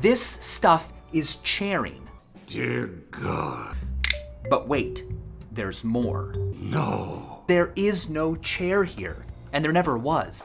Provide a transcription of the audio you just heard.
This stuff is chairing. Dear God. But wait, there's more. No. There is no chair here, and there never was.